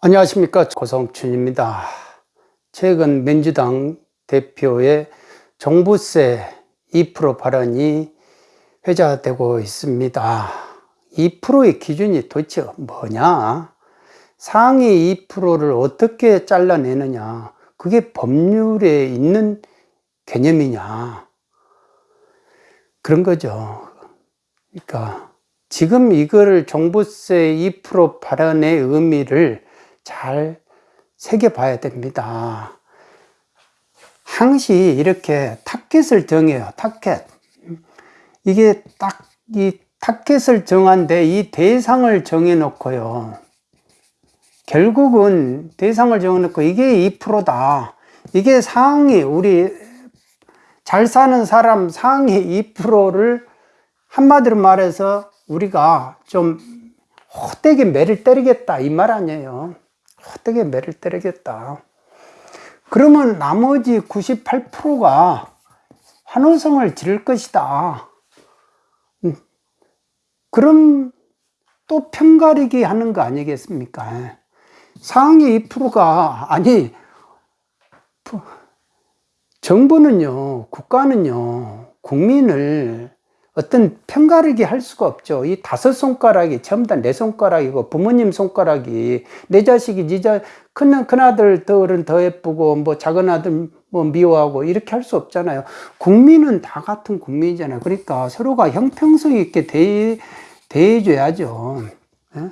안녕하십니까. 고성춘입니다. 최근 민주당 대표의 종부세 2% 발언이 회자되고 있습니다. 2%의 기준이 도대체 뭐냐? 상위 2%를 어떻게 잘라내느냐? 그게 법률에 있는 개념이냐? 그런 거죠. 그러니까 지금 이거를 종부세 2% 발언의 의미를 잘 새겨봐야 됩니다. 항시 이렇게 타켓을 정해요. 타켓. 이게 딱 이 타켓을 정한데 이 대상을 정해 놓고요. 결국은 대상을 정해 놓고 이게 2%다. 이게 상위 우리 잘 사는 사람 상위 2%를 한마디로 말해서 우리가 좀 헛되게 매를 때리겠다 이 말 아니에요. 헛되게 매를 때리겠다. 그러면 나머지 98%가 환호성을 지를 것이다. 음. 그럼 또 편가르기 하는 거 아니겠습니까? 상위 2%가, 아니, 정부는요, 국가는요, 국민을 어떤 편가르기 할 수가 없죠. 이 다섯 손가락이 전부 다 내 손가락이고 부모님 손가락이 내 자식이 니자 큰, 큰 아들 들은 더 예쁘고 뭐 작은 아들 뭐 미워하고 이렇게 할 수 없잖아요. 국민은 다 같은 국민이잖아요. 그러니까 서로가 형평성 있게 대해, 대해줘야죠. 예?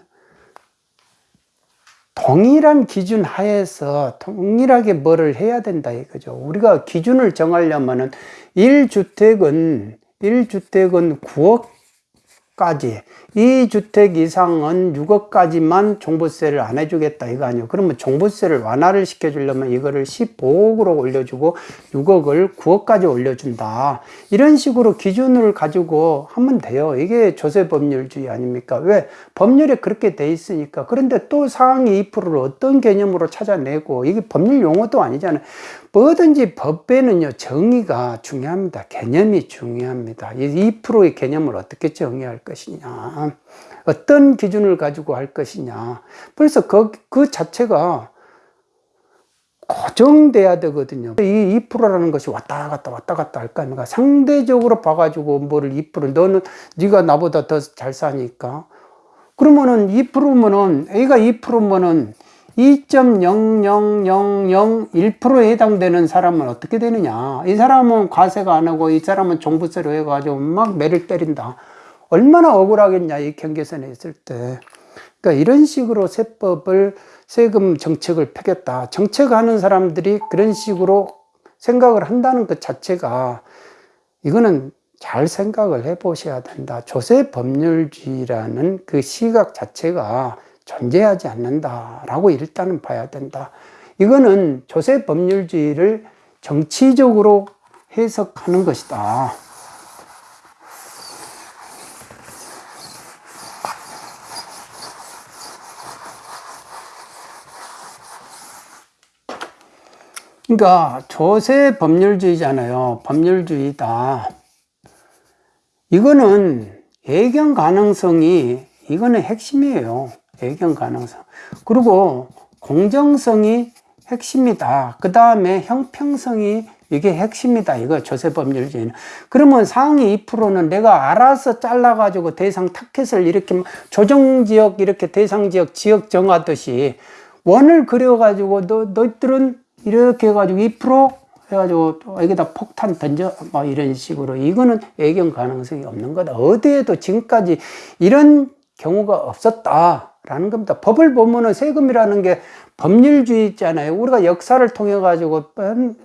동일한 기준 하에서 동일하게 뭐를 해야 된다 이거죠. 우리가 기준을 정하려면은 1주택은 1주택은 9억까지 2주택 이상은 6억까지만 종부세를 안 해주겠다 이거 아니에요. 그러면 종부세를 완화를 시켜 주려면 이거를 15억으로 올려주고 6억을 9억까지 올려준다. 이런 식으로 기준을 가지고 하면 돼요. 이게 조세법률주의 아닙니까? 왜? 법률에 그렇게 돼 있으니까. 그런데 또 상위 2%를 어떤 개념으로 찾아내고 이게 법률 용어도 아니잖아요. 뭐든지 법에는요 정의가 중요합니다. 개념이 중요합니다. 이 2%의 개념을 어떻게 정의할 것이냐 어떤 기준을 가지고 할 것이냐. 벌써 그, 그 자체가 고정돼야 되거든요. 이 2%라는 것이 왔다 갔다 왔다 갔다 할까 하니까 상대적으로 봐가지고 뭐를 2% 너는 네가 나보다 더 잘 사니까. 그러면은 2%면은 A가 2%면은 2.00001%에 해당되는 사람은 어떻게 되느냐. 이 사람은 과세가 안 하고 이 사람은 종부세로 해가지고 막 매를 때린다 얼마나 억울하겠냐 이 경계선에 있을 때 그러니까 이런 식으로 세법을 세금 정책을 펴겠다 정책하는 사람들이 그런 식으로 생각을 한다는 것 자체가 이거는 잘 생각을 해 보셔야 된다 조세 법률주의라는 그 시각 자체가 존재하지 않는다 라고 일단은 봐야 된다. 이거는 조세 법률주의를 정치적으로 해석하는 것이다. 그러니까 조세 법률주의잖아요. 법률주의다. 이거는 예견 가능성이 이거는 핵심이에요. 배경 가능성. 그리고 공정성이 핵심이다. 그 다음에 형평성이 이게 핵심이다. 이거 조세법률주의는. 그러면 상위 2%는 내가 알아서 잘라가지고 대상 타켓을 이렇게 조정지역 이렇게 대상지역 지역 정하듯이 원을 그려가지고 너, 너희들은 이렇게 해가지고 2% 해가지고 여기다 폭탄 던져 뭐 이런 식으로 이거는 애경 가능성이 없는 거다. 어디에도 지금까지 이런 경우가 없었다. 라는 겁니다. 법을 보면은 세금이라는 게 법률주의 있잖아요. 우리가 역사를 통해 가지고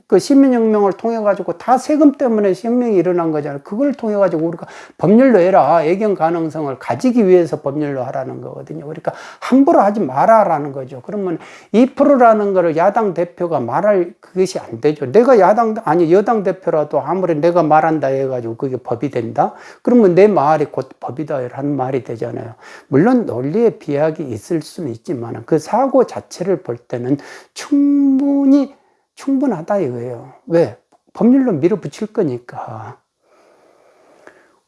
그 시민혁명을 통해 가지고 다 세금 때문에 혁명이 일어난 거잖아요. 그걸 통해 가지고 우리가 법률로 해라. 애경 가능성을 가지기 위해서 법률로 하라는 거거든요. 그러니까 함부로 하지 마라라는 거죠. 그러면 2%라는 거를 야당 대표가 말할 그것이 안 되죠. 내가 야당 아니 여당 대표라도 아무리 내가 말한다 해 가지고 그게 법이 된다. 그러면 내 말이 곧 법이다 라는 말이 되잖아요. 물론 논리에 비약이 있을 수는 있지만 그 사고 자체를 볼 때는 충분히 충분하다 이거예요. 왜? 법률로 밀어붙일 거니까.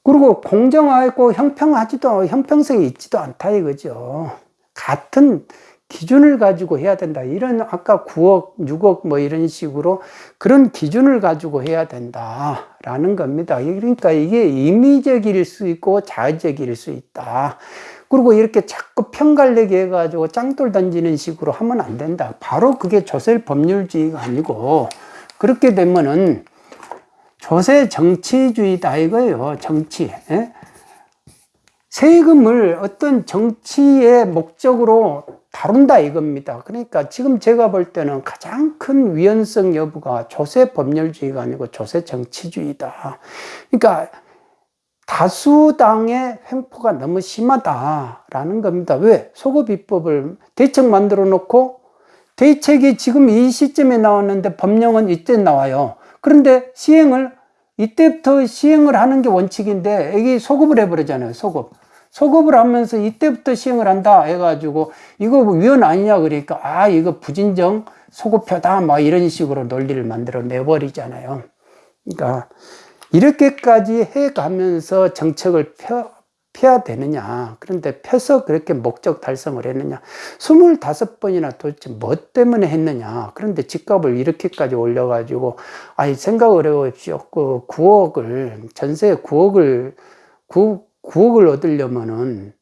그리고 공정하고 형평하지도, 형평성이 있지도 않다 이거죠. 같은 기준을 가지고 해야 된다. 이런 아까 9억, 6억 뭐 이런 식으로 그런 기준을 가지고 해야 된다라는 겁니다. 그러니까 이게 임의적일 수 있고 자의적일 수 있다. 그리고 이렇게 자꾸 편갈래게 해가지고 짱돌 던지는 식으로 하면 안 된다. 바로 그게 조세 법률주의가 아니고 그렇게 되면은 조세 정치주의다 이거예요. 정치. 예? 세금을 어떤 정치의 목적으로 다룬다 이겁니다. 그러니까 지금 제가 볼 때는 가장 큰 위헌성 여부가 조세 법률주의가 아니고 조세 정치주의다. 그러니까 다수당의 횡포가 너무 심하다라는 겁니다. 왜? 소급 입법을 대책 만들어 놓고 대책이 지금 이 시점에 나왔는데 법령은 이때 나와요. 그런데 시행을 이때부터 시행을 하는 게 원칙인데 이게 소급을 해버리잖아요. 소급. 소급을 하면서 이때부터 시행을 한다 해가지고 이거 위헌 아니냐 그러니까 아 이거 부진정 소급표다 막 이런 식으로 논리를 만들어 내버리잖아요. 그러니까 이렇게까지 해가면서 정책을 펴, 펴야 되느냐. 그런데 펴서 그렇게 목적 달성을 했느냐. 25번이나 도대체 뭐 때문에 했느냐. 그런데 집값을 이렇게까지 올려 가지고, 아니, 생각을 해보십시오. 그 9억을, 전세 9억을, 9, 9억을 얻으려면은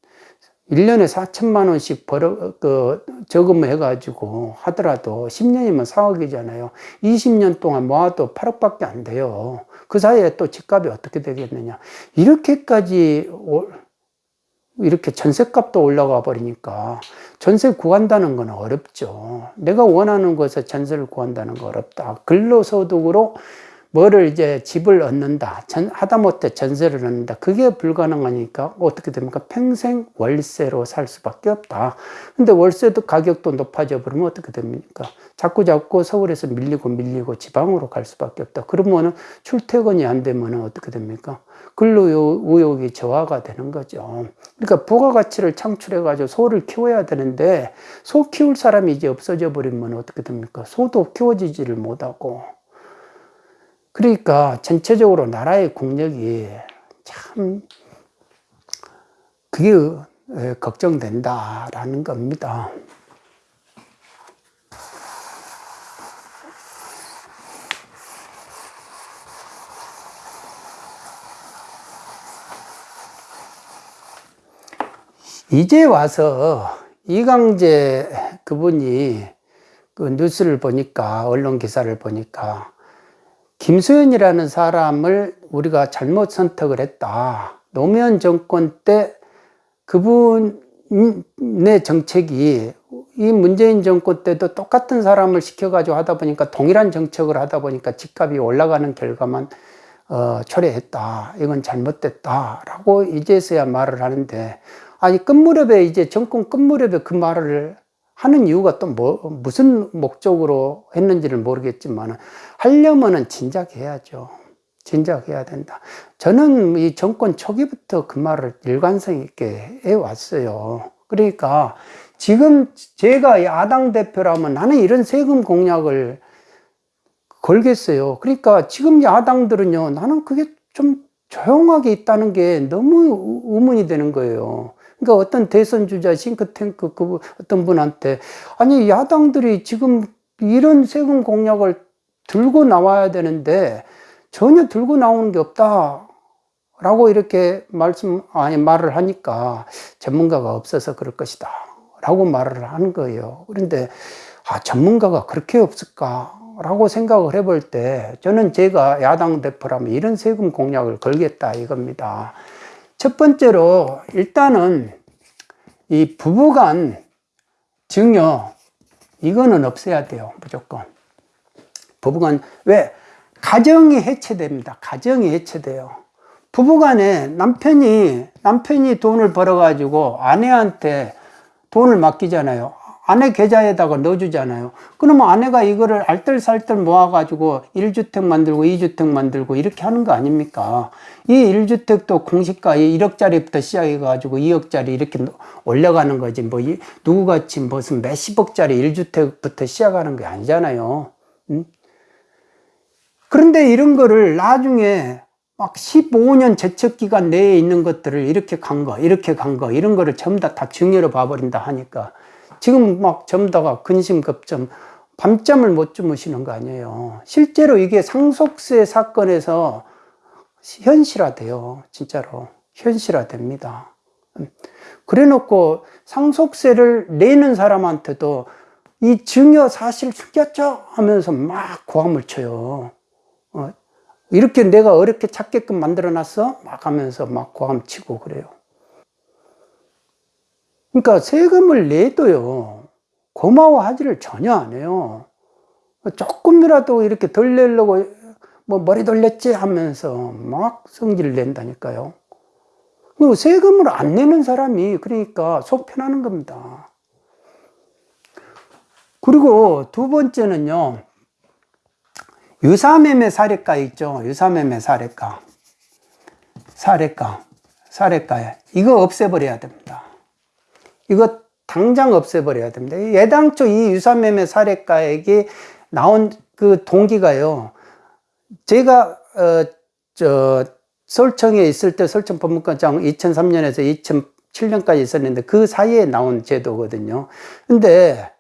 1년에 4천만 원씩 벌어, 그, 저금해 가지고 하더라도 10년이면 4억이잖아요. 20년 동안 모아도 8억밖에 안 돼요. 그 사이에 또 집값이 어떻게 되겠느냐. 이렇게까지, 이렇게 전세값도 올라가 버리니까 전세 구한다는 건 어렵죠. 내가 원하는 곳에 전세를 구한다는 건 어렵다. 근로소득으로 뭐를 이제 집을 얻는다. 전, 하다못해 전세를 얻는다. 그게 불가능하니까 어떻게 됩니까? 평생 월세로 살 수밖에 없다. 근데 월세도 가격도 높아져 버리면 어떻게 됩니까? 자꾸 자꾸 서울에서 밀리고 밀리고 지방으로 갈 수밖에 없다. 그러면은 출퇴근이 안 되면은 어떻게 됩니까? 근로의욕이 저하가 되는 거죠. 그러니까 부가가치를 창출해 가지고 소를 키워야 되는데 소 키울 사람이 이제 없어져 버리면 어떻게 됩니까? 소도 키워지지를 못하고 그러니까 전체적으로 나라의 국력이 참 그게 걱정된다라는 겁니다. 이제 와서 이강재 그분이 그 뉴스를 보니까 언론 기사를 보니까 김수현이라는 사람을 우리가 잘못 선택을 했다. 노무현 정권 때 그분의 정책이 이 문재인 정권 때도 똑같은 사람을 시켜가지고 하다 보니까 동일한 정책을 하다 보니까 집값이 올라가는 결과만 어, 초래했다. 이건 잘못됐다 라고 이제서야 말을 하는데 아니 끝무렵에 이제 정권 끝무렵에 그 말을 하는 이유가 또 뭐, 무슨 목적으로 했는지를 모르겠지만 하려면은 진작 해야죠. 진작 해야 된다. 저는 이 정권 초기부터 그 말을 일관성 있게 해왔어요. 그러니까 지금 제가 야당 대표라면 나는 이런 세금 공약을 걸겠어요. 그러니까 지금 야당들은요, 나는 그게 좀 조용하게 있다는 게 너무 의문이 되는 거예요. 그러니까 어떤 대선 주자 싱크탱크 그 어떤 분한테 아니 야당들이 지금 이런 세금 공약을 들고 나와야 되는데 전혀 들고 나오는 게 없다. 라고 이렇게 말씀, 아니, 말을 하니까 전문가가 없어서 그럴 것이다. 라고 말을 하는 거예요. 그런데, 아, 전문가가 그렇게 없을까? 라고 생각을 해볼 때, 저는 제가 야당 대표라면 이런 세금 공약을 걸겠다 이겁니다. 첫 번째로 일단은 이 부부간 증여 이거는 없애야 돼요 무조건. 부부간 왜? 가정이 해체됩니다. 가정이 해체돼요. 부부간에 남편이 남편이 돈을 벌어 가지고 아내한테 돈을 맡기잖아요 아내 계좌에다가 넣어주잖아요. 그러면 아내가 이거를 알뜰살뜰 모아가지고 1주택 만들고 2주택 만들고 이렇게 하는 거 아닙니까? 이 1주택도 공시가 1억짜리부터 시작해가지고 2억짜리 이렇게 올려가는 거지. 뭐, 누구같이 무슨 몇십억짜리 1주택부터 시작하는 게 아니잖아요. 응? 그런데 이런 거를 나중에 막 15년 제척 기간 내에 있는 것들을 이렇게 간 거, 이렇게 간 거, 이런 거를 전부 다, 다 증여로 봐버린다 하니까 지금 막 점다가 근심 급점 밤잠을 못 주무시는 거 아니에요. 실제로 이게 상속세 사건에서 현실화돼요. 진짜로. 현실화됩니다. 그래 놓고 상속세를 내는 사람한테도 이 증여 사실 숨겼죠? 하면서 막 고함을 쳐요. 어, 이렇게 내가 어렵게 찾게끔 만들어 놨어? 막 하면서 막 고함 치고 그래요. 그러니까 세금을 내도요, 고마워하지를 전혀 안 해요. 조금이라도 이렇게 덜 내려고 뭐 머리 돌렸지 하면서 막 성질을 낸다니까요. 세금을 안 내는 사람이 그러니까 속 편하는 겁니다. 그리고 두 번째는요, 유사매매 사례가 있죠. 유사매매 사례가. 사례가. 사례가. 이거 없애버려야 됩니다. 이거 당장 없애버려야 됩니다. 예당초 이 유사매매 사례가액이 나온 그 동기가요. 제가, 어, 저, 서울청에 있을 때 서울청 법무과장 2003년에서 2007년까지 있었는데 그 사이에 나온 제도거든요. 근데,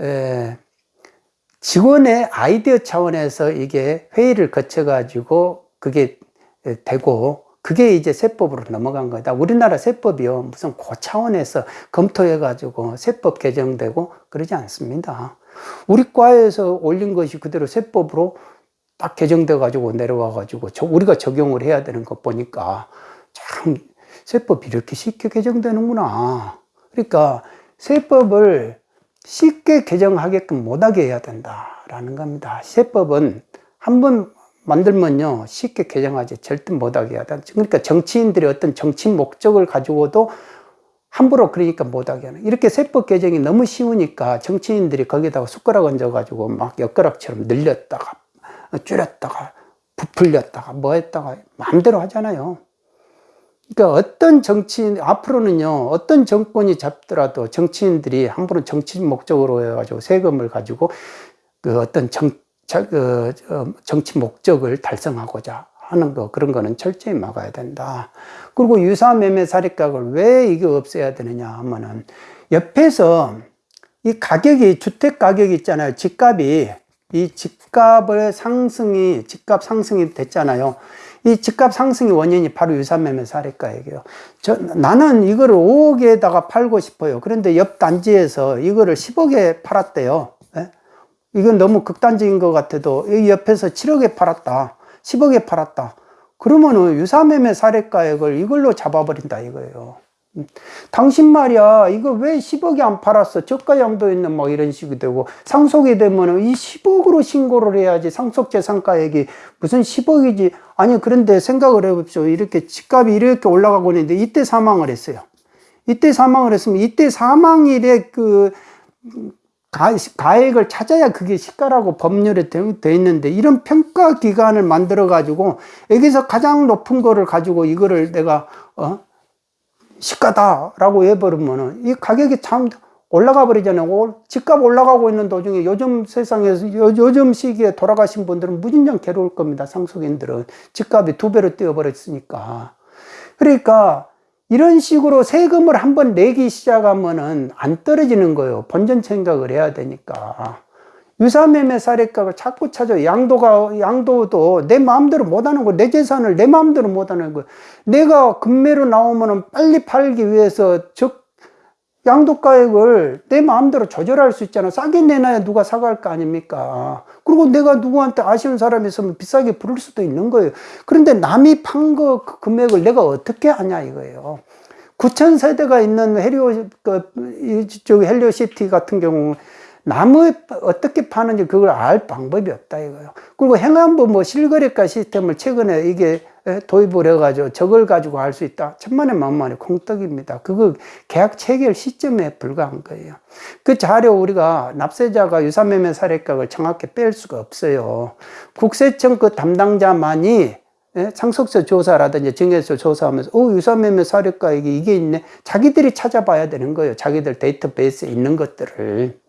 에, 직원의 아이디어 차원에서 이게 회의를 거쳐 가지고 그게 되고 그게 이제 세법으로 넘어간 거다. 우리나라 세법이요. 무슨 고 차원에서 검토해가지고 세법 개정되고 그러지 않습니다. 우리 과에서 올린 것이 그대로 세법으로 딱 개정돼 가지고 내려와 가지고 우리가 적용을 해야 되는 것 보니까 참 세법이 이렇게 쉽게 개정되는구나. 그러니까 세법을 쉽게 개정하게끔 못하게 해야 된다라는 겁니다. 세법은 한번 만들면요 쉽게 개정하지 절대 못하게 된다. 그러니까 정치인들이 어떤 정치 목적을 가지고도 함부로 그러니까 못하게 하는 이렇게 세법 개정이 너무 쉬우니까 정치인들이 거기다가 숟가락 얹어 가지고 막 엿가락처럼 늘렸다가 줄였다가 부풀렸다가 뭐 했다가 마음대로 하잖아요. 그러니까 어떤 정치인, 앞으로는요, 어떤 정권이 잡더라도 정치인들이 함부로 정치 목적으로 해가지고 세금을 가지고 그 어떤 정, 그, 정치 목적을 달성하고자 하는 거, 그런 거는 철저히 막아야 된다. 그리고 유사매매 사립각을 왜 이게 없애야 되느냐 하면은 옆에서 이 가격이, 주택 가격이 있잖아요. 집값이 이 집값의 상승이 집값 상승이 됐잖아요. 이 집값 상승의 원인이 바로 유산매매 사례가액이에요. 저, 나는 이거를 5억에다가 팔고 싶어요. 그런데 옆 단지에서 이거를 10억에 팔았대요. 예? 이건 너무 극단적인 것 같아도 이 옆에서 7억에 팔았다. 10억에 팔았다. 그러면은 유사매매 사례가액을 이걸로 잡아버린다 이거예요. 당신 말이야 이거 왜 10억이 안 팔았어 저가 양도 있는 뭐 이런 식이 되고 상속이 되면은 이 10억으로 신고를 해야지 상속재산가액이 무슨 10억이지 아니 그런데 생각을 해봅시오 이렇게 집값이 이렇게 올라가고 있는데 이때 사망을 했어요 이때 사망을 했으면 이때 사망일에 그 가, 가액을 찾아야 그게 시가라고 법률에 되어 있는데 이런 평가 기관을 만들어 가지고 여기서 가장 높은 거를 가지고 이거를 내가 어 시가다라고 해버리면은 이 가격이 참 올라가 버리잖아요. 집값 올라가고 있는 도중에 요즘 세상에서 요, 요즘 시기에 돌아가신 분들은 무진장 괴로울 겁니다. 상속인들은 집값이 두 배로 뛰어버렸으니까. 그러니까 이런 식으로 세금을 한번 내기 시작하면은 안 떨어지는 거예요. 본전 생각을 해야 되니까. 유사매매 사례값을 자꾸 찾아 양도가 양도도 내 마음대로 못 하는 거, 내 재산을 내 마음대로 못 하는 거. 내가 금매로 나오면은 빨리 팔기 위해서 즉 양도가액을 내 마음대로 조절할 수 있잖아. 싸게 내놔야 누가 사갈 거 아닙니까? 그리고 내가 누구한테 아쉬운 사람이 있으면 비싸게 부를 수도 있는 거예요. 그런데 남이 판 거 그 금액을 내가 어떻게 하냐 이거예요. 9천 세대가 있는 헬리오 그 헬리오시티 같은 경우 나무 어떻게 파는지 그걸 알 방법이 없다 이거요. 그리고 행안부 뭐 실거래가 시스템을 최근에 이게 도입을 해가지고 저걸 가지고 할수 있다. 천만의 만만의 콩떡입니다. 그거 계약 체결 시점에 불과한 거예요. 그 자료 우리가 납세자가 유사매매 사례값을 정확히 뺄 수가 없어요. 국세청 그 담당자만이 상속세 조사라든지 증여세 조사하면서 어 유사매매 사례가액이 이게 있네. 자기들이 찾아봐야 되는 거예요. 자기들 데이터베이스에 있는 것들을.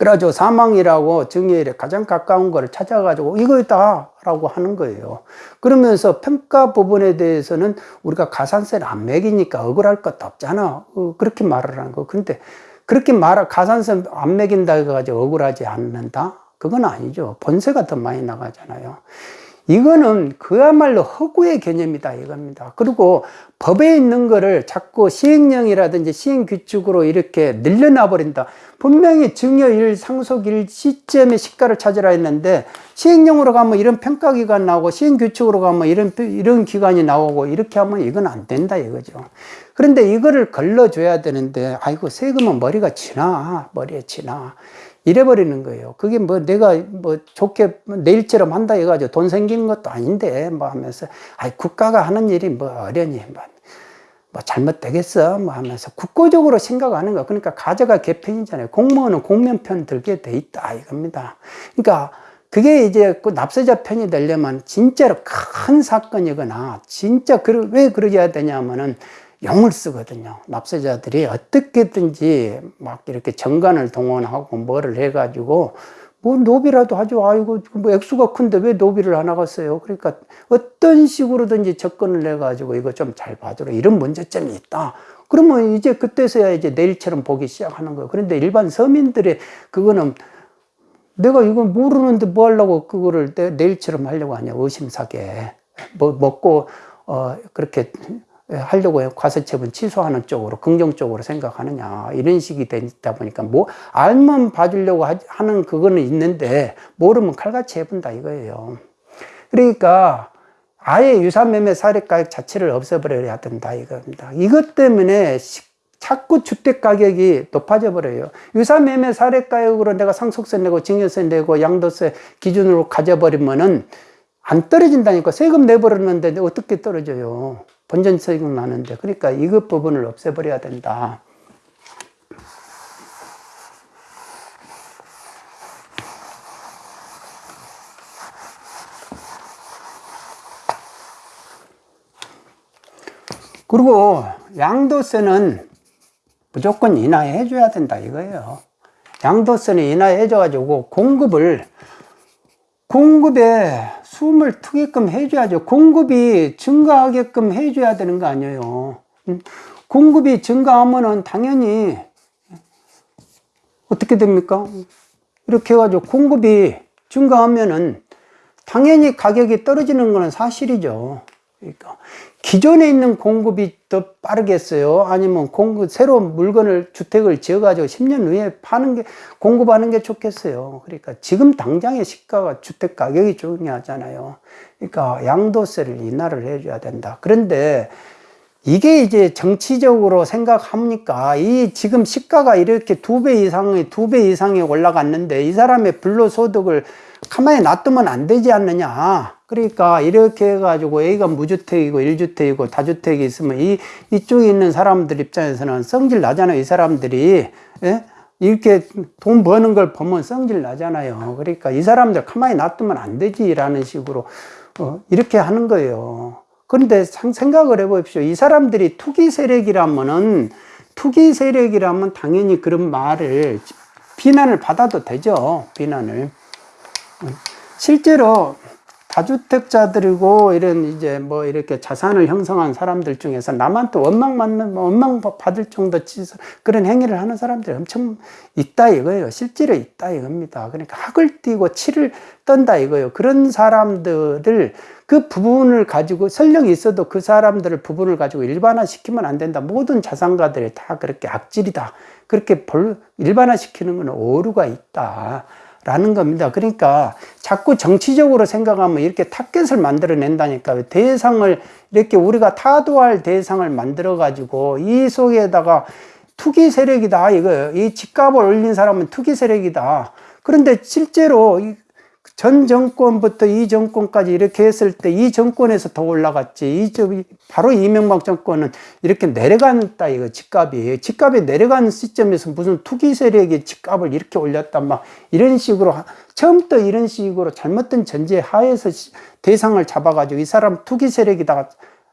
그래가지고 사망이라고 증여일에 가장 가까운 거를 찾아가지고 이거다 라고 하는 거예요. 그러면서 평가 부분에 대해서는 우리가 가산세를 안 매기니까 억울할 것도 없잖아. 어, 그렇게 말을 하는 거. 근데 그렇게 말 가산세 안 매긴다 해가지고 억울하지 않는다? 그건 아니죠. 본세가 더 많이 나가잖아요. 이거는 그야말로 허구의 개념이다 이겁니다. 그리고 법에 있는 거를 자꾸 시행령이라든지 시행규칙으로 이렇게 늘려놔 버린다. 분명히 증여일, 상속일 시점에 시가를 찾으라 했는데 시행령으로 가면 이런 평가기관 나오고 시행규칙으로 가면 이런, 이런 기관이 나오고 이렇게 하면 이건 안 된다 이거죠. 그런데 이거를 걸러줘야 되는데 아이고 세금은 머리가 지나 머리에 지나 이래버리는 거예요. 그게 뭐 내가 뭐 좋게 내일처럼 한다 해가지고 돈 생기는 것도 아닌데 뭐 하면서 아이 국가가 하는 일이 뭐 어려니 뭐, 뭐 잘못되겠어 뭐 하면서 국고적으로 생각하는 거 그러니까 가져가 개편이잖아요. 공무원은 공면편 들게 돼 있다 이겁니다. 그러니까 그게 이제 그 납세자 편이 되려면 진짜로 큰 사건이거나 진짜 그, 왜 그러게 되냐면은 용을 쓰거든요. 납세자들이 어떻게든지 막 이렇게 정관을 동원하고 뭐를 해가지고 뭐 노비라도 하죠. 아이고 뭐 액수가 큰데 왜 노비를 안 하겠어요? 그러니까 어떤 식으로든지 접근을 해가지고 이거 좀 잘 봐주라 이런 문제점이 있다. 그러면 이제 그때서야 이제 내일처럼 보기 시작하는 거예요. 그런데 일반 서민들의 그거는 내가 이거 모르는데 뭐 하려고 그거를 내일처럼 하려고 하냐 의심사게 뭐 먹고 어 그렇게 하려고 해요. 과세처분 취소하는 쪽으로 긍정적으로 생각하느냐 이런 식이 되다 보니까 뭐 알면 봐주려고 하는 그거는 있는데 모르면 칼같이 해본다 이거예요. 그러니까 아예 유산매매 사례가액 자체를 없애버려야 된다 이겁니다. 이것 때문에 자꾸 주택 가격이 높아져 버려요. 유산매매 사례가액으로 내가 상속세 내고 증여세 내고 양도세 기준으로 가져버리면은 안 떨어진다니까 세금 내버렸는데 어떻게 떨어져요? 본전세금 나는데 그러니까 이것 부분을 없애버려야 된다. 그리고 양도세는 무조건 인하해 줘야 된다 이거예요. 양도세는 인하해 줘 가지고 공급을 공급에 숨을 트게끔 해줘야죠. 공급이 증가하게끔 해줘야 되는 거 아니에요. 음, 공급이 증가하면은 당연히 어떻게 됩니까? 이렇게 해가지고 공급이 증가하면은 당연히 가격이 떨어지는 것은 사실이죠. 그러니까 기존에 있는 공급이 더 빠르겠어요? 아니면 공급, 새로운 물건을, 주택을 지어 가지고 10년 후에 파는 게, 공급하는 게 좋겠어요. 그러니까 지금 당장의 시가가 주택 가격이 중요하잖아요. 그러니까 양도세를 인하를 해줘야 된다. 그런데 이게 이제 정치적으로 생각합니까? 이 지금 시가가 이렇게 두 배 이상의, 두 배 이상이 올라갔는데 이 사람의 불로소득을 가만히 놔두면 안 되지 않느냐. 그러니까 이렇게 해가지고 A가 무주택이고 1주택이고 다주택이 있으면 이, 이쪽에 있는 사람들 입장에서는 성질 나잖아요. 이 사람들이. 예? 이렇게 돈 버는 걸 보면 성질 나잖아요. 그러니까 이 사람들 가만히 놔두면 안 되지라는 식으로 어, 이렇게 하는 거예요. 그런데 생각을 해보십시오. 이 사람들이 투기 세력이라면은 투기 세력이라면 당연히 그런 말을 비난을 받아도 되죠. 비난을. 실제로 다주택자들이고 이런 이제 뭐 이렇게 자산을 형성한 사람들 중에서 나만 또 원망 맞는 뭐 원망 받을 정도 그런 행위를 하는 사람들이 엄청 있다 이거예요. 실제로 있다 이겁니다. 그러니까 학을 띄고 치를 떤다 이거예요. 그런 사람들을 그 부분을 가지고 설령 있어도 그 사람들을 부분을 가지고 일반화 시키면 안 된다. 모든 자산가들이 다 그렇게 악질이다. 그렇게 일반화 시키는 건 오류가 있다. 라는 겁니다. 그러니까 자꾸 정치적으로 생각하면 이렇게 타겟을 만들어낸다니까 대상을 이렇게 우리가 타도할 대상을 만들어 가지고 이 속에다가 투기 세력이다 이거 이 집값을 올린 사람은 투기 세력이다. 그런데 실제로 전 정권부터 이 정권까지 이렇게 했을 때 이 정권에서 더 올라갔지. 이, 바로 이명박 정권은 이렇게 내려간다, 이거 집값이. 집값이 내려간 시점에서 무슨 투기 세력이 집값을 이렇게 올렸다, 막 이런 식으로, 처음부터 이런 식으로 잘못된 전제 하에서 대상을 잡아 가지고 이 사람 투기 세력이다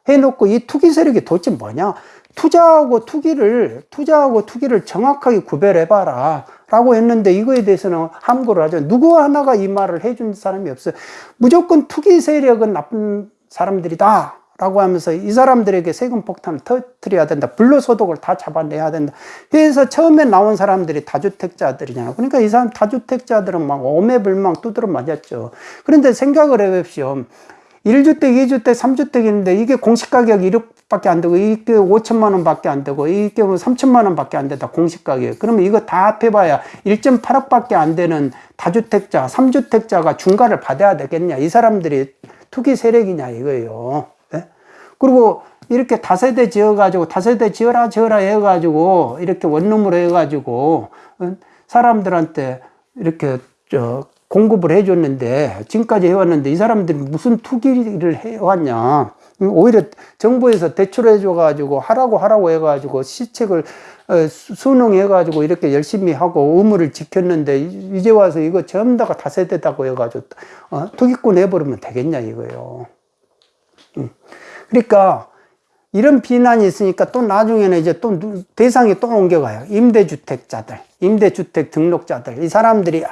해놓고 이 투기 세력이 도대체 뭐냐? 투자하고 투기를, 투자하고 투기를 정확하게 구별해 봐라. 라고 했는데 이거에 대해서는 함구를 하죠. 누구 하나가 이 말을 해준 사람이 없어요. 무조건 투기 세력은 나쁜 사람들이다. 라고 하면서 이 사람들에게 세금 폭탄을 터뜨려야 된다. 불로소득을 다 잡아내야 된다. 그래서 처음에 나온 사람들이 다주택자들이잖아. 그러니까 이 사람 다주택자들은 막 오매불망 두드러 맞았죠. 그런데 생각을 해봅시오. 1주택, 2주택, 3주택인데 이게 공시가격 1억밖에 안 되고 이게 5천만 원밖에 안 되고 이게 뭐 3천만 원밖에 안 된다 공시가격 그러면 이거 다 합해봐야 1.8억밖에 안 되는 다주택자, 3주택자가 중과를 받아야 되겠냐 이 사람들이 투기 세력이냐 이거예요 네? 그리고 이렇게 다세대 지어가지고 다세대 지어라 지어라 해가지고 이렇게 원룸으로 해가지고 어? 사람들한테 이렇게 저 공급을 해줬는데 지금까지 해왔는데 이 사람들이 무슨 투기를 해왔냐. 오히려 정부에서 대출해 줘 가지고 하라고 하라고 해 가지고 시책을 어, 수능해 가지고 이렇게 열심히 하고 의무를 지켰는데 이제 와서 이거 전부 다가 다세대다고 해 가지고 어, 투기꾼 해버리면 되겠냐 이거예요. 음. 그러니까 이런 비난이 있으니까 또 나중에는 이제 또 대상이 또 옮겨가요. 임대주택자들 임대주택 등록자들. 이 사람들이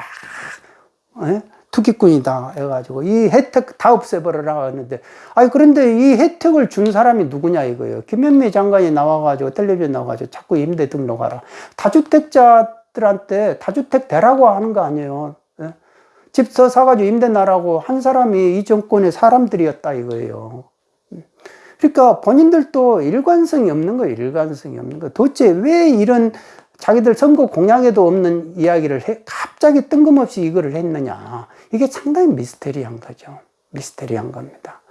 아 에? 투기꾼이다 해가지고 이 혜택 다 없애버려라 하는데 아니 그런데 이 혜택을 준 사람이 누구냐 이거예요. 김현미 장관이 나와가지고 텔레비전 나와가지고 자꾸 임대 등록하라. 다주택자들한테 다주택 대라고 하는 거 아니에요. 예? 집서 사가지고 임대 나라고 한 사람이 이 정권의 사람들이었다 이거예요. 그러니까 본인들도 일관성이 없는 거예요 일관성이 없는 거. 도대체 왜 이런 자기들 선거 공약에도 없는 이야기를 해, 갑자기 뜬금없이 이거를 했느냐. 이게 상당히 미스테리한 거죠. 미스테리한 겁니다.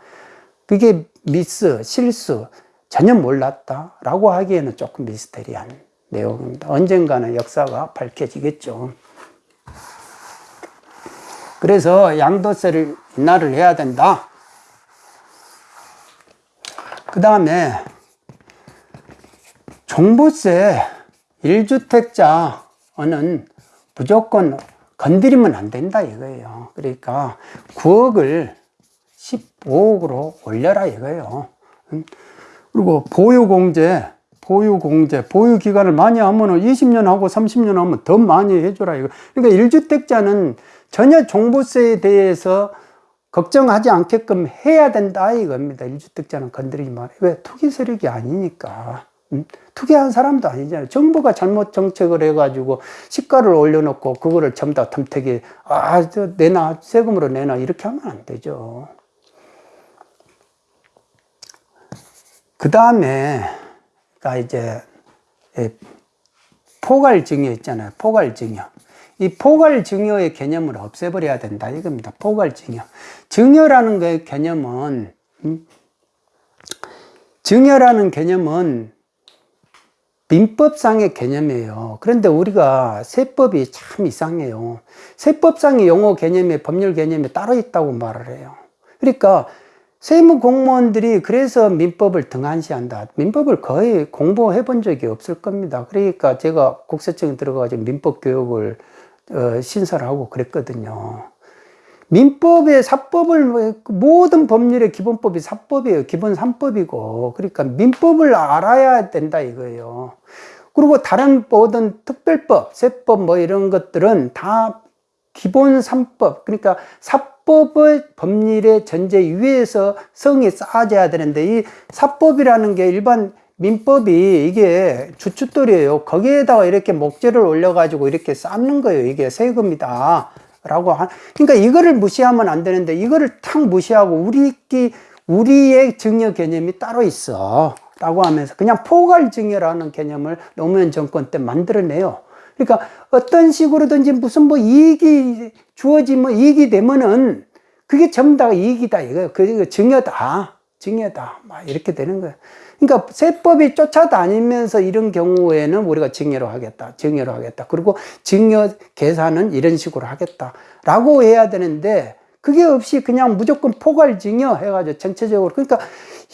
그게 미스, 실수, 전혀 몰랐다. 라고 하기에는 조금 미스테리한 내용입니다. 언젠가는 역사가 밝혀지겠죠. 그래서 양도세를 인하를 해야 된다. 그 다음에 종부세 1주택자는 무조건 건드리면 안 된다 이거예요. 그러니까 9억을 15억으로 올려라 이거예요. 음. 그리고 보유공제, 보유공제, 보유기간을 많이 하면 20년 하고 30년 하면 더 많이 해줘라 이거. 그러니까 1주택자는 전혀 종부세에 대해서 걱정하지 않게끔 해야 된다 이겁니다. 1주택자는 건드리지 마. 왜? 투기 세력이 아니니까. 투기한 사람도 아니잖아요. 정부가 잘못 정책을 해가지고 시가를 올려놓고 그거를 전부 다 덤태기, 아, 저 내놔, 세금으로 내놔, 이렇게 하면 안 되죠. 그 다음에, 가 이제, 포괄증여 있잖아요. 포괄증여. 이 포괄증여의 개념을 없애버려야 된다. 이겁니다. 포괄증여. 증여라는 그 개념은, 음? 증여라는 개념은 민법상의 개념이에요. 그런데 우리가 세법이 참 이상해요. 세법상의 용어 개념에 법률 개념이 따로 있다고 말을 해요. 그러니까 세무 공무원들이 그래서 민법을 등한시한다. 민법을 거의 공부해 본 적이 없을 겁니다. 그러니까 제가 국세청에 들어가서 민법 교육을 어, 신설하고 그랬거든요. 민법의 사법을 모든 법률의 기본법이 사법이에요. 기본 삼법이고 그러니까 민법을 알아야 된다 이거예요. 그리고 다른 모든 특별법, 세법 뭐 이런 것들은 다 기본 삼법 그러니까 사법의 법률의 전제 위에서 성이 쌓아져야 되는데 이 사법이라는 게 일반 민법이 이게 주춧돌이에요. 거기에다가 이렇게 목재를 올려 가지고 이렇게 쌓는 거예요. 이게 세금이다. 라고 하, 그러니까 이거를 무시하면 안 되는데 이거를 탁 무시하고 우리끼 우리의 증여 개념이 따로 있어. 라고 하면서 그냥 포괄 증여라는 개념을 노무현 정권 때 만들어내요. 그러니까 어떤 식으로든지 무슨 뭐 이익이 주어지면 이익이 되면은 그게 전부 다 이익이다 이거예요. 그 증여다 증여다 막 이렇게 되는 거예요 그러니까 세법이 쫓아다니면서 이런 경우에는 우리가 증여로 하겠다. 증여로 하겠다. 그리고 증여 계산은 이런 식으로 하겠다. 라고 해야 되는데 그게 없이 그냥 무조건 포괄 증여 해가지고 전체적으로 그러니까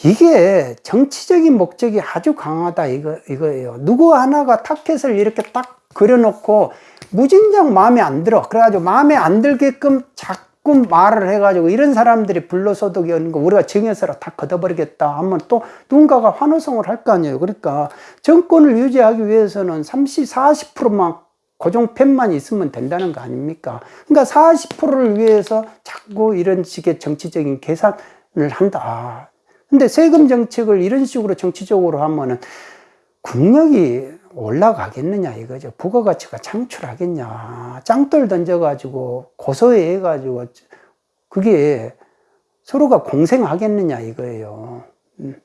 이게 정치적인 목적이 아주 강하다 이거 이거예요. 누구 하나가 타켓을 이렇게 딱 그려놓고 무진장 마음에 안 들어. 그래가지고 마음에 안 들게끔 작 자꾸 말을 해가지고 이런 사람들이 불로소득이 오는 거 우리가 증여세로 다 걷어버리겠다 하면 또 누군가가 환호성을 할 거 아니에요. 그러니까 정권을 유지하기 위해서는 30, 40%만 고정팬만 있으면 된다는 거 아닙니까? 그러니까 40%를 위해서 자꾸 이런 식의 정치적인 계산을 한다. 근데 세금 정책을 이런 식으로 정치적으로 하면은 국력이 올라가겠느냐 이거죠. 부가가치가 창출하겠냐. 짱돌 던져가지고 고소해 가지고 그게 서로가 공생하겠느냐 이거예요. 음,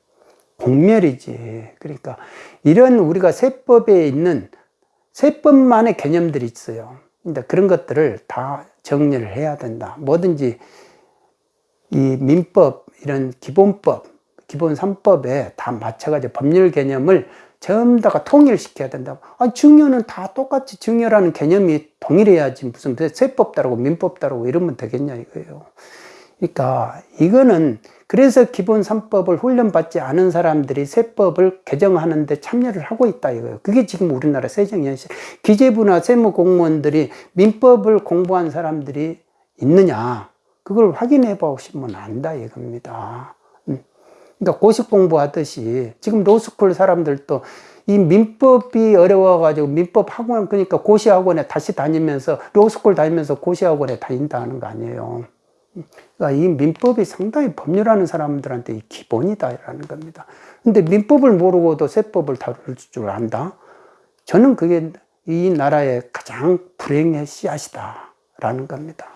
공멸이지. 그러니까 이런 우리가 세법에 있는 세법만의 개념들이 있어요. 근데 그런 것들을 다 정리를 해야 된다. 뭐든지 이 민법 이런 기본법, 기본 3법에 다 맞춰가지고 법률 개념을 전부 다가 통일시켜야 된다고. 아, 증여는 다 똑같이 증여라는 개념이 동일해야지 무슨 세법 따르고 민법 따르고 이러면 되겠냐 이거예요. 그러니까 이거는 그래서 기본 3법을 훈련받지 않은 사람들이 세법을 개정하는데 참여를 하고 있다 이거예요. 그게 지금 우리나라 세정현실. 기재부나 세무공무원들이 민법을 공부한 사람들이 있느냐. 그걸 확인해 보시면 안다 이겁니다. 음. 그러니까 고시 공부하듯이 지금 로스쿨 사람들도 이 민법이 어려워가지고 민법 학원 그러니까 고시 학원에 다시 다니면서 로스쿨 다니면서 고시 학원에 다닌다는 거 아니에요. 그러니까 이 민법이 상당히 법률하는 사람들한테 기본이다라는 겁니다. 근데 민법을 모르고도 세법을 다룰 줄 안다? 저는 그게 이 나라의 가장 불행의 씨앗이다라는 겁니다.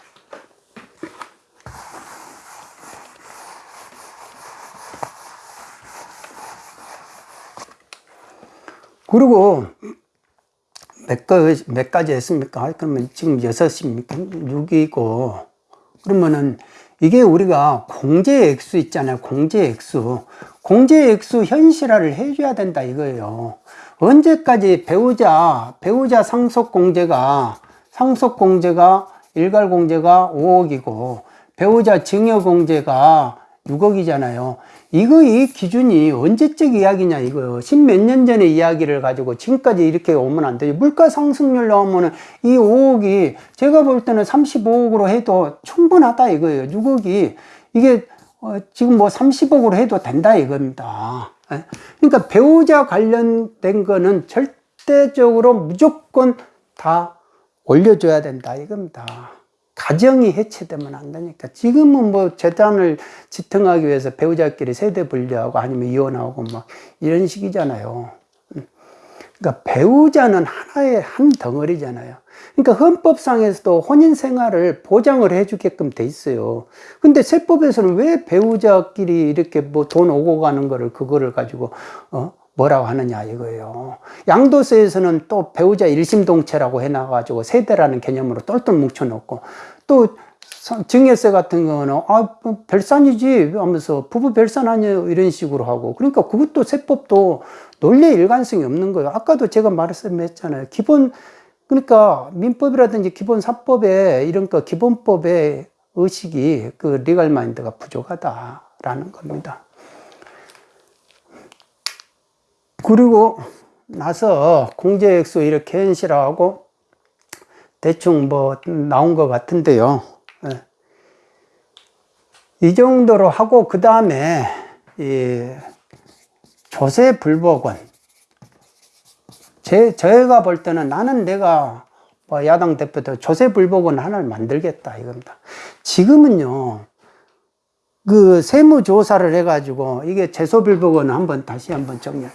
그리고 몇, 가지, 몇 가지 했습니까? 그러면 지금 여섯입니까? 6이고 그러면은 이게 우리가 공제 액수 있잖아요. 공제 액수. 공제 액수 현실화를 해줘야 된다 이거예요. 언제까지 배우자, 배우자 상속 공제가, 상속 공제가, 일괄 공제가 5억이고, 배우자 증여 공제가 6억이잖아요. 이거 이 기준이 언제적 이야기냐 이거요. 십몇 년 전의 이야기를 가지고 지금까지 이렇게 오면 안 되죠. 물가 상승률 나오면 은 이 5억이 제가 볼 때는 35억으로 해도 충분하다 이거예요. 6억이 이게 어 지금 뭐 30억으로 해도 된다 이겁니다. 예? 그러니까 배우자 관련된 거는 절대적으로 무조건 다 올려줘야 된다 이겁니다. 가정이 해체되면 안 되니까 지금은 뭐 재단을 지탱하기 위해서 배우자끼리 세대 분리하고 아니면 이혼하고 막 이런 식이잖아요. 음. 그러니까 배우자는 하나의 한 덩어리잖아요. 그러니까 헌법상에서도 혼인 생활을 보장을 해주게끔 돼 있어요. 근데 세법에서는 왜 배우자끼리 이렇게 뭐 돈 오고 가는 거를 그거를 가지고 어 뭐라고 하느냐 이거예요. 양도세에서는 또 배우자 일심동체라고 해놔가지고 세대라는 개념으로 똘똘 뭉쳐놓고 또 증여세 같은 거는 아뭐 별산이지 하면서 부부 별산 아니에요 이런 식으로 하고 그러니까 그것도 세법도 논리 일관성이 없는 거예요. 아까도 제가 말씀했잖아요. 기본 그러니까 민법이라든지 기본 사법에 이런 거 기본법의 의식이 그 리갈 마인드가 부족하다라는 겁니다. 그리고 나서 공제액수 이렇게 현실화하고 대충 뭐 나온 것 같은데요. 예. 이 정도로 하고 그 다음에 이 조세 불복원 제 저희가 볼 때는 나는 내가 뭐 야당 대표도 조세 불복원 하나를 만들겠다 이겁니다. 지금은요 그 세무 조사를 해가지고 이게 제소 불복원 한번 다시 한번 정리.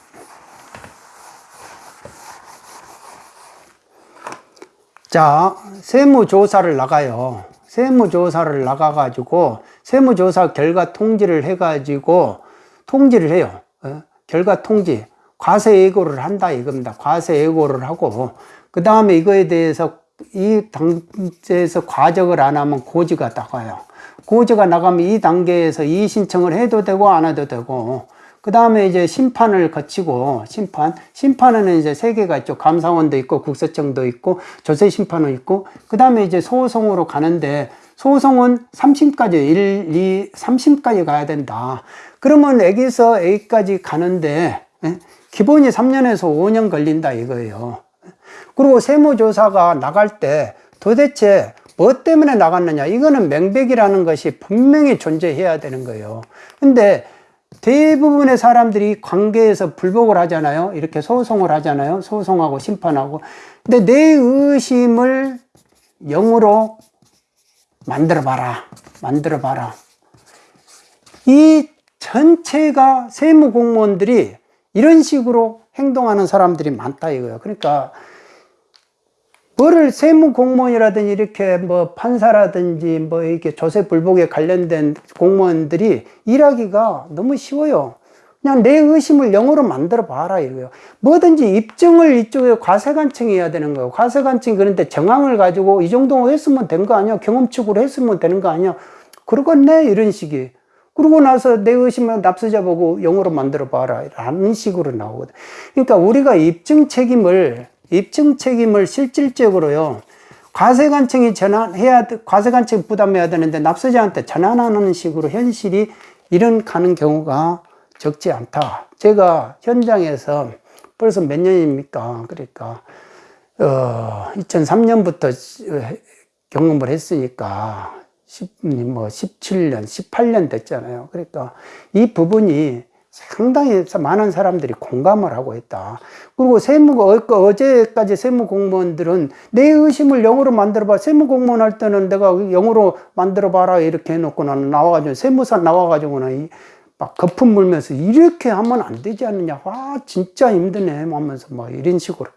자, 세무조사를 나가요. 세무조사를 나가 가지고, 세무조사 결과 통지를 해 가지고, 통지를 해요. 어? 결과 통지. 과세 예고를 한다 이겁니다. 과세 예고를 하고, 그 다음에 이거에 대해서 이 단계에서 과적을 안 하면 고지가 나가요. 고지가 나가면 이 단계에서 이 신청을 해도 되고 안 해도 되고, 그 다음에 이제 심판을 거치고 심판 심판에는 이제 세 개가 있죠. 감사원도 있고 국세청도 있고 조세 심판은 있고 그 다음에 이제 소송으로 가는데 소송은 3심까지 1, 2, 3심까지 가야 된다. 그러면 여기서 A까지 가는데 예? 기본이 3년에서 5년 걸린다 이거예요. 그리고 세무조사가 나갈 때 도대체 뭐 때문에 나갔느냐? 이거는 명백이라는 것이 분명히 존재해야 되는 거예요. 근데 대부분의 사람들이 관계에서 불복을 하잖아요. 이렇게 소송을 하잖아요. 소송하고 심판하고. 근데 내 의심을 영으로 만들어 봐라. 만들어 봐라. 이 전체가 세무 공무원들이 이런 식으로 행동하는 사람들이 많다 이거예요. 그러니까 뭐를 세무 공무원이라든지 이렇게 뭐 판사라든지 뭐 이렇게 조세 불복에 관련된 공무원들이 일하기가 너무 쉬워요. 그냥 내 의심을 영어로 만들어 봐라 이거예요. 뭐든지 입증을 이쪽에 과세관청이 해야 되는 거예요. 과세관청이 그런데 정황을 가지고 이 정도 했으면 된 거 아니야? 경험축으로 했으면 되는 거 아니야? 그러겠네 이런 식이. 그러고 나서 내 의심을 납세자 보고 영어로 만들어 봐라 라는 식으로 나오거든. 그러니까 우리가 입증 책임을 입증 책임을 실질적으로요. 과세관청이 전환해야 과세관청이 부담해야 되는데 납세자한테 전환하는 식으로 현실이 이런 가는 경우가 적지 않다. 제가 현장에서 벌써 몇 년입니까? 그러니까 어, 2003년부터 경험을 했으니까 10, 뭐 17년, 18년 됐잖아요. 그러니까 이 부분이 상당히 많은 사람들이 공감을 하고 있다. 그리고 세무, 어제까지 세무 공무원들은 내 의심을 영어로 만들어봐. 세무 공무원 할 때는 내가 영어로 만들어봐라. 이렇게 해놓고는 나와가지고, 세무사 나와가지고는 막 거품 물면서 이렇게 하면 안 되지 않느냐. 와, 진짜 힘드네. 하면서 뭐 이런 식으로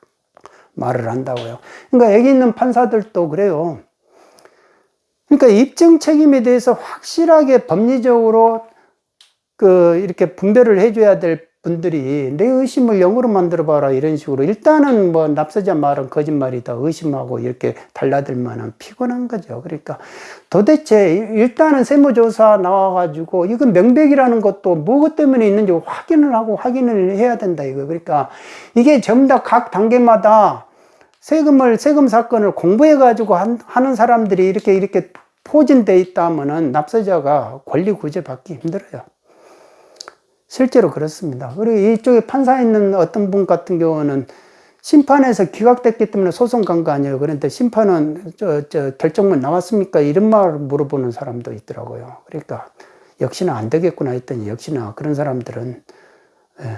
말을 한다고요. 그러니까 여기 있는 판사들도 그래요. 그러니까 입증 책임에 대해서 확실하게 법리적으로 그 이렇게 분별을 해줘야 될 분들이 내 의심을 영어로 만들어 봐라 이런 식으로 일단은 뭐 납세자 말은 거짓말이다 의심하고 이렇게 달라들면은 피곤한 거죠 그러니까 도대체 일단은 세무조사 나와 가지고 이건 명백이라는 것도 무엇 때문에 있는지 확인을 하고 확인을 해야 된다 이거 그러니까 이게 전부 다 각 단계마다 세금을 세금 사건을 공부해 가지고 하는 사람들이 이렇게 이렇게 포진돼 있다면은 납세자가 권리 구제 받기 힘들어요. 실제로 그렇습니다. 그리고 이쪽에 판사 있는 어떤 분 같은 경우는 심판에서 기각됐기 때문에 소송 간 거 아니에요. 그런데 심판은 저, 저 결정문 나왔습니까? 이런 말을 물어보는 사람도 있더라고요. 그러니까 역시나 안 되겠구나 했더니 역시나 그런 사람들은 예.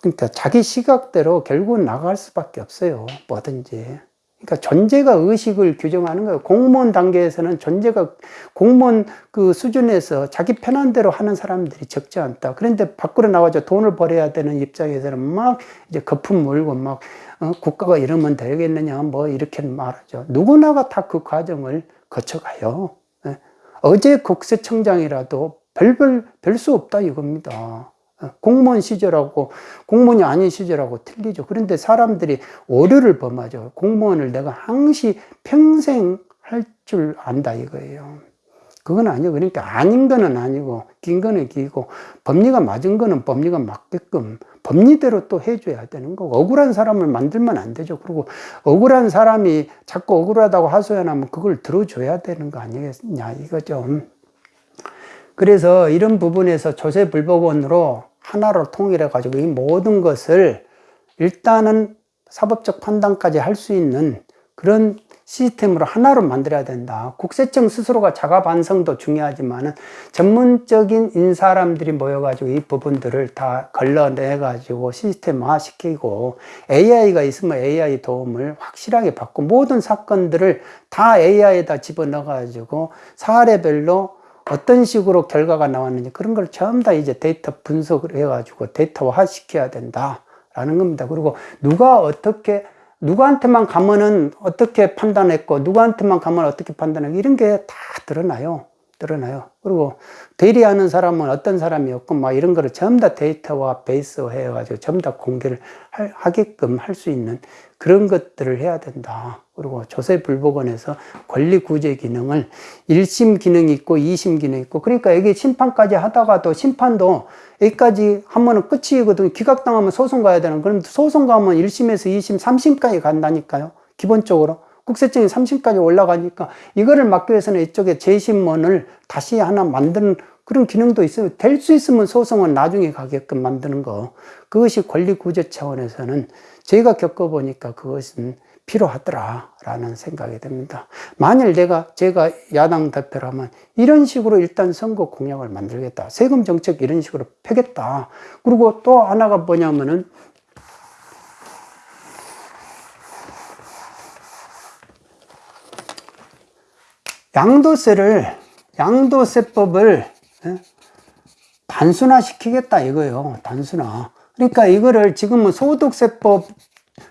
그러니까 자기 시각대로 결국은 나갈 수밖에 없어요. 뭐든지. 그러니까 존재가 의식을 규정하는 거예요. 공무원 단계에서는 존재가 공무원 그 수준에서 자기 편한 대로 하는 사람들이 적지 않다. 그런데 밖으로 나와서 돈을 벌어야 되는 입장에서는 막 이제 거품 물고 막 어, 국가가 이러면 되겠느냐 뭐 이렇게 말하죠. 누구나가 다 그 과정을 거쳐가요. 예. 어제 국세청장이라도 별별 별 수 없다 이겁니다. 어, 공무원 시절하고 공무원이 아닌 시절하고 틀리죠. 그런데 사람들이 오류를 범하죠. 공무원을 내가 항시 평생 할 줄 안다 이거예요. 그건 아니고 그러니까 아닌 거는 아니고 긴 거는 기고 법리가 맞은 거는 법리가 맞게끔 법리대로 또 해줘야 되는 거고 억울한 사람을 만들면 안 되죠. 그리고 억울한 사람이 자꾸 억울하다고 하소연하면 그걸 들어줘야 되는 거 아니겠냐 이거죠. 그래서 이런 부분에서 조세불복원으로 하나로 통일해 가지고 이 모든 것을 일단은 사법적 판단까지 할 수 있는 그런 시스템으로 하나로 만들어야 된다. 국세청 스스로가 자가 반성도 중요하지만은 전문적인 인사람들이 모여 가지고 이 부분들을 다 걸러내 가지고 시스템화 시키고 AI가 있으면 AI 도움을 확실하게 받고 모든 사건들을 다 AI에다 집어넣어 가지고 사례별로 어떤 식으로 결과가 나왔는지 그런 걸 전부 다 이제 데이터 분석을 해가지고 데이터화 시켜야 된다라는 겁니다. 그리고 누가 어떻게 누구한테만 가면은 어떻게 판단했고 누구한테만 가면 어떻게 판단했고 이런 게 다 드러나요. 드러나요. 그리고 대리하는 사람은 어떤 사람이었고 막 이런 거를 전부 다 데이터와 베이스 해가지고 전부 다 공개를 하게끔 할 수 있는 그런 것들을 해야 된다. 그리고 조세불복원에서 권리구제 기능을 1심 기능이 있고 2심 기능이 있고 그러니까 여기 심판까지 하다가도 심판도 여기까지 하면은 끝이거든 기각당하면 소송 가야 되는 그럼 소송 가면 1심에서 2심, 3심까지 간다니까요. 기본적으로. 국세청이 3심까지 올라가니까 이거를 막기 위해서는 이쪽에 재심문을 다시 하나 만드는 그런 기능도 있어요. 될 수 있으면 소송은 나중에 가게끔 만드는 거. 그것이 권리구제 차원에서는 제가 겪어보니까 그것은 필요하더라라는 생각이 듭니다. 만일 내가 제가 야당 대표라면 이런 식으로 일단 선거 공약을 만들겠다. 세금 정책 이런 식으로 펴겠다. 그리고 또 하나가 뭐냐면은 양도세를 양도세법을 예? 단순화 시키겠다 이거요. 단순화. 그러니까 이거를 지금은 소득세법,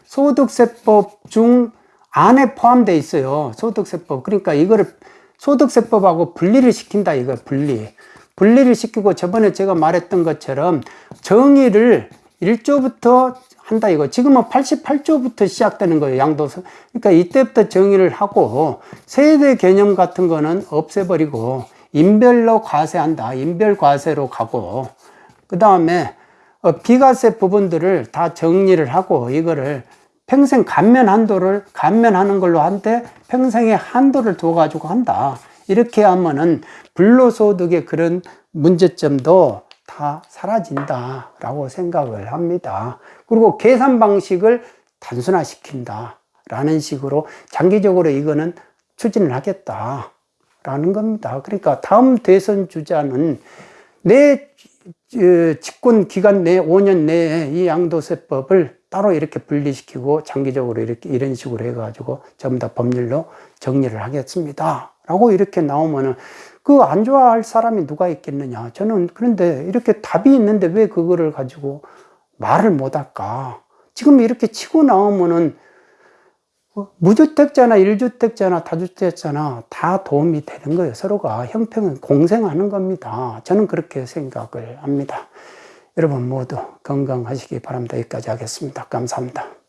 소득세법 중 안에 포함되어 있어요. 소득세법. 그러니까 이거를 소득세법하고 분리를 시킨다 이거 분리. 분리를 시키고 저번에 제가 말했던 것처럼 정의를 1조부터 한다 이거. 지금은 88조부터 시작되는 거예요. 양도세. 그러니까 이때부터 정의를 하고 세대 개념 같은 거는 없애버리고 인별로 과세한다. 인별 과세로 가고 그 다음에 어, 비과세 부분들을 다 정리를 하고 이거를 평생 감면 한도를 감면하는 걸로 한데 평생의 한도를 둬 가지고 한다. 이렇게 하면은 불로소득의 그런 문제점도 다 사라진다 라고 생각을 합니다. 그리고 계산 방식을 단순화 시킨다. 라는 식으로 장기적으로 이거는 추진을 하겠다. 라는 겁니다. 그러니까 다음 대선 주자는 내 어, 집권 기간 내 5년 내에 이 양도세법을 따로 이렇게 분리시키고 장기적으로 이렇게 이런 식으로 해가지고 전부 다 법률로 정리를 하겠습니다. 라고 이렇게 나오면은 그 안 좋아할 사람이 누가 있겠느냐. 저는 그런데 이렇게 답이 있는데 왜 그거를 가지고 말을 못 할까? 지금 이렇게 치고 나오면은 무주택자나 일주택자나 다주택자나 다 도움이 되는 거예요. 서로가 형평은 공생하는 겁니다. 저는 그렇게 생각을 합니다. 여러분 모두 건강하시기 바랍니다. 여기까지 하겠습니다. 감사합니다.